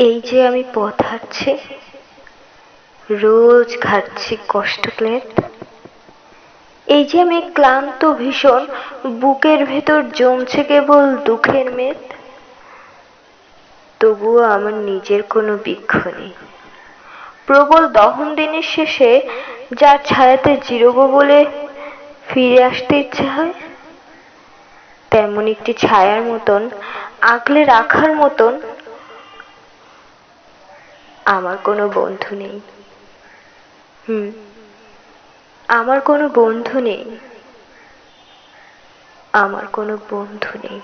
এই যে আমি পথ হাঁটছি, রোজ ঘাটছি কষ্ট ক্লেদ। এই যে আমি ক্লান্ত ভীষণ, বুকের ভেতর জমছে কেবল দুঃখের মেদ। তবুও আমার নিজের কোনো বৃক্ষ নেই। প্রবল দহন দিনের শেষে যার ছায়াতে জিরোবো বলে ফিরে আসতে ইচ্ছে হয়, তেমন একটি ছায়ার মতন, আগলে রাখার মতন আমার কোনো বন্ধু নেই। হুম আমার কোনো বন্ধু নেই। আমার কোনো বন্ধু নেই।